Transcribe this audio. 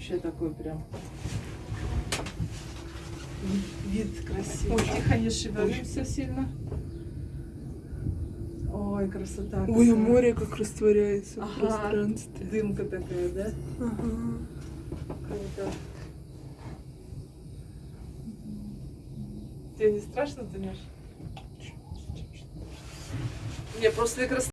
Вообще такой прям вид красивый. ой Тихо не шевелимся сильно. Ой, красота. Ой, а какая. море как растворяется в пространстве. Дымка такая, да? Ага. Круто. Тебе не страшно, Танюш? Мне просто красота.